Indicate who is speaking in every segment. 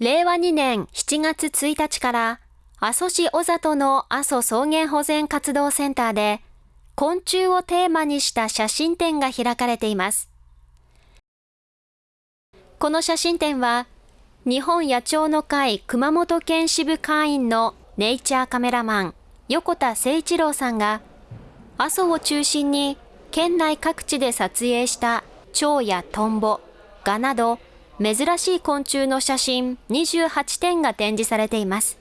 Speaker 1: 令和2年7月1日から阿蘇市小里の阿蘇草原保全活動センターで昆虫をテーマにした写真展が開かれています。この写真展は日本野鳥の会熊本県支部会員のネイチャーカメラマン横田誠一郎さんが阿蘇を中心に県内各地で撮影した蝶やトンボ、ガなど珍しい昆虫の写真28点が展示されています。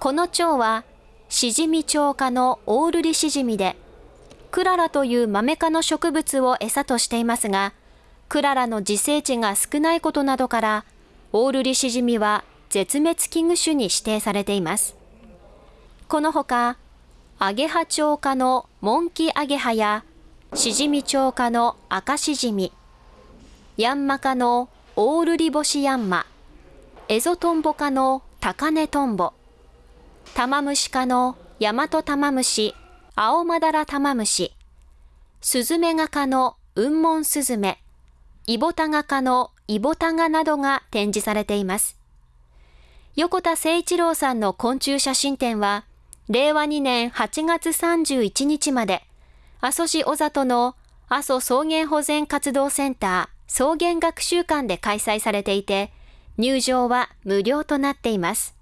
Speaker 1: この蝶はシジミ蝶科のオールリシジミで、クララというマメ科の植物を餌としていますが、クララの自生地が少ないことなどから、オールリシジミは絶滅危惧種に指定されています。このほか、アゲハ蝶科のモンキアゲハや、シジミ蝶科の赤シジミ、ヤンマ科のオールリボシヤンマ、エゾトンボ科のタカネトンボ、タマムシ科のヤマトタマムシ、アオマダラタマムシ、スズメガ科のウンモンスズメ、イボタガ科のイボタガなどが展示されています。横田誠一郎さんの昆虫写真展は、令和2年8月31日まで、阿蘇市小里の阿蘇草原保全活動センター。草原学習館で開催されていて、入場は無料となっています。